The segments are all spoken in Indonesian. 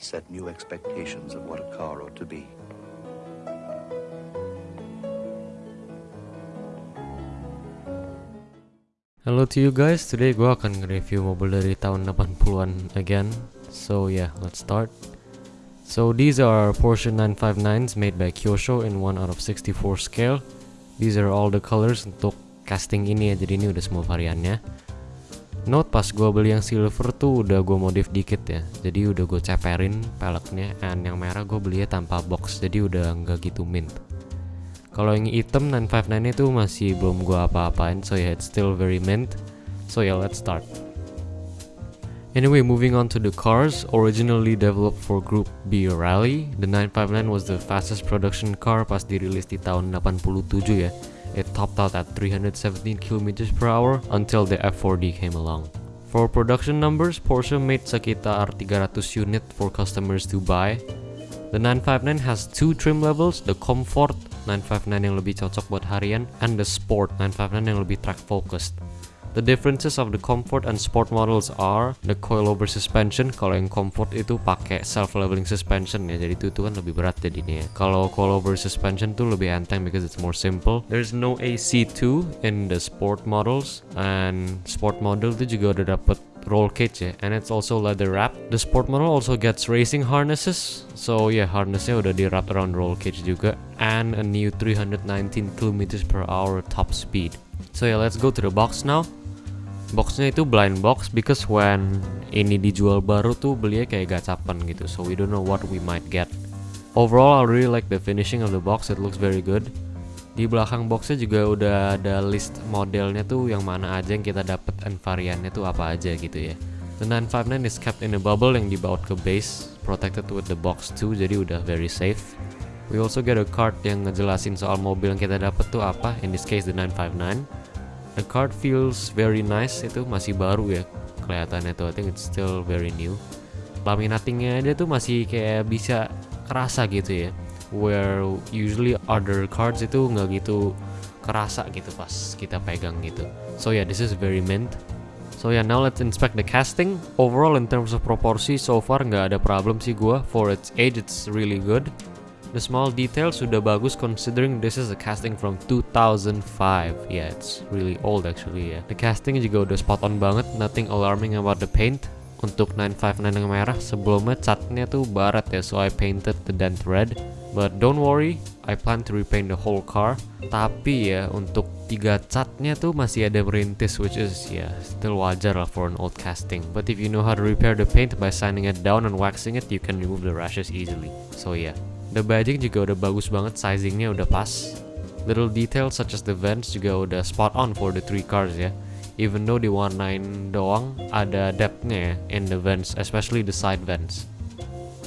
set new expectations of what a car ought to be. Hello to you guys, today gue akan nge-review mobil dari tahun 80-an again. So yeah, let's start. So these are Porsche 959s made by Kyosho in 1 out of 64 scale. These are all the colors untuk casting ini ya, jadi ini udah semua variannya Note pas gue beli yang silver tuh udah gue modif dikit ya Jadi udah gue ceperin peleknya And yang merah gue belinya tanpa box, jadi udah nggak gitu mint kalau yang hitam 959 itu masih belum gua apa-apain so yeah it's still very mint. So yeah let's start. Anyway, moving on to the cars, originally developed for Group B Rally, the 959 was the fastest production car pas dirilis di tahun 87 ya. It topped out at 317 km per hour until the F4D came along. For production numbers, Porsche made sekitar 300 unit for customers to buy. The 959 has two trim levels, the Comfort 959 yang lebih cocok buat harian and the Sport 959 yang lebih track focused. The differences of the comfort and sport models are the coilover suspension. Kalau yang comfort itu pakai self leveling suspension ya, jadi itu tuh kan lebih berat jadinya. Ya. Kalau coilover suspension tuh lebih enteng because it's more simple. There's no AC2 in the sport models and sport model itu juga udah dapet roll cage ya and it's also leather wrap the sport model also gets racing harnesses so yeah harnessnya udah di wrap around roll cage juga and a new 319 km per hour top speed so yeah let's go to the box now boxnya itu blind box because when ini dijual baru tuh belinya kayak gacapan gitu. So we don't know what we might get. Overall I really like the finishing of the box. It looks very good. Di belakang boxnya juga udah ada list modelnya tuh yang mana aja yang kita dapat and variannya tuh apa aja gitu ya. The 959 is kept in a bubble yang dibawa ke base protected with the box too jadi udah very safe. We also get a card yang ngejelasin soal mobil yang kita dapat tuh apa in this case the 959 The card feels very nice. Itu masih baru ya kelihatannya tuh. I think it's still very new. Laminatingnya dia tuh masih kayak bisa kerasa gitu ya. Where usually other cards itu nggak gitu kerasa gitu pas kita pegang gitu. So yeah this is very mint. So yeah now let's inspect the casting. Overall in terms of proporsi so far nggak ada problem sih gua. For its age it's really good The small details sudah bagus considering this is a casting from 2005. Yeah, it's really old actually ya. Yeah. The casting juga udah spot on banget, nothing alarming about the paint. Untuk 959 yang merah, sebelumnya catnya tuh barat ya, so I painted the dent red. But don't worry, I plan to repaint the whole car. Tapi ya, untuk tiga catnya tuh masih ada merintis, which is ya yeah, still wajar lah for an old casting. But if you know how to repair the paint by sanding it down and waxing it, you can remove the rashes easily. So yeah. The badging juga udah bagus banget, sizingnya udah pas. Little details such as the vents juga udah spot on for the three cars ya. Even though diwarnain doang, ada depthnya ya in the vents, especially the side vents.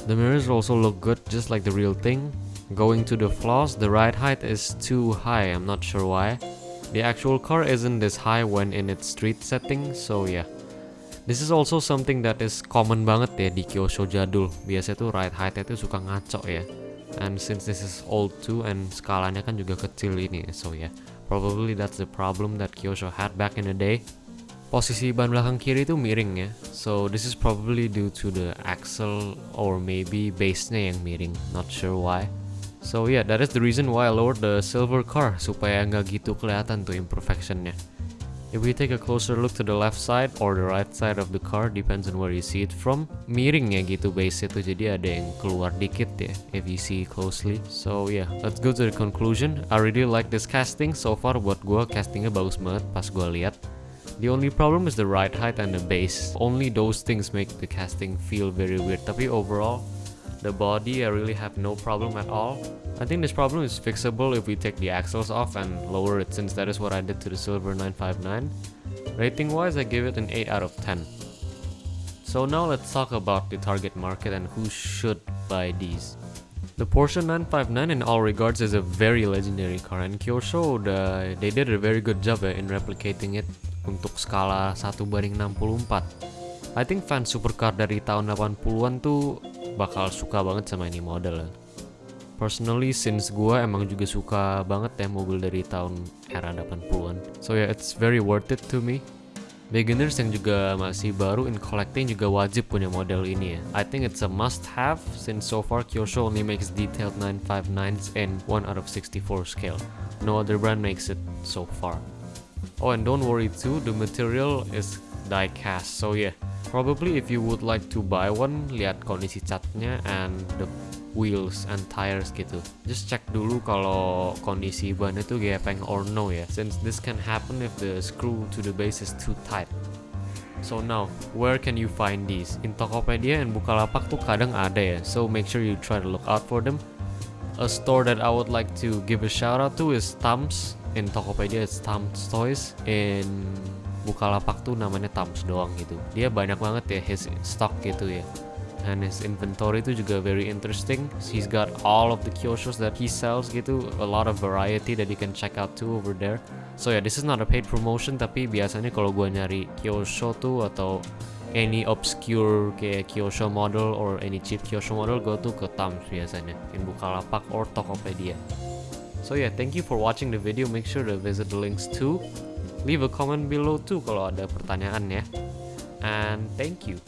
The mirrors also look good just like the real thing. Going to the flaws, the ride height is too high, I'm not sure why. The actual car isn't this high when in its street setting, so yeah. This is also something that is common banget ya di Kyosho jadul. Biasanya tuh ride height-nya tuh suka ngaco ya and since this is old too and skalanya kan juga kecil ini so yeah. Probably that's the problem that Kyosho had back in the day. Posisi ban belakang kiri itu miring ya. So this is probably due to the axle or maybe base-nya yang miring. Not sure why. So yeah that is the reason why I lowered the silver car supaya nggak gitu kelihatan tuh imperfectionnya If we take a closer look to the left side or the right side of the car, depends on where you see it from. Miring ya gitu base itu, jadi ada yang keluar dikit ya, if you see closely. So yeah, let's go to the conclusion. I really like this casting. So far buat gue castingnya bagus banget pas gue lihat. The only problem is the ride height and the base. Only those things make the casting feel very weird. Tapi overall, the body I really have no problem at all. I think this problem is fixable if we take the axles off and lower it since that is what I did to the Silver 959. Rating wise I give it an 8 out of 10. So now let's talk about the target market and who should buy these. The Porsche 959 in all regards is a very legendary car and Kyosho they did a very good job ya in replicating it untuk skala 1 banding 64. I think fans supercar dari tahun 80-an tuh bakal suka banget sama ini model Personally, since gue emang juga suka banget ya mobil dari tahun era 80-an. So yeah, it's very worth it to me. Beginners yang juga masih baru in collecting juga wajib punya model ini ya. I think it's a must have since so far Kyosho only makes detailed 959s in 1 out of 64 scale. No other brand makes it so far. Oh and don't worry too, the material is die cast. So yeah, probably if you would like to buy one, lihat kondisi catnya and the wheels and tires gitu. Just check dulu kalau kondisi ban itu gepeng or no ya, since this can happen if the screw to the base is too tight. So now, where can you find these? In Tokopedia and Bukalapak tuh kadang ada ya, so make sure you try to look out for them. A store that I would like to give a shout out to is Tams. In Tokopedia it's Tams Toys. In Bukalapak tuh namanya Tams doang gitu. Dia banyak banget ya his stock gitu ya and his inventory itu juga very interesting. He's got all of the Kyoshos that he sells gitu, a lot of variety that you can check out too over there. So yeah, this is not a paid promotion tapi biasanya kalau gua nyari Kyosho tuh atau any obscure kayak Kyosho model or any cheap Kyosho model go tuh ke Tams biasanya in Bukalapak or Tokopedia. So yeah, thank you for watching the video. Make sure to visit the links too. Leave a comment below too kalau ada pertanyaan ya. And thank you.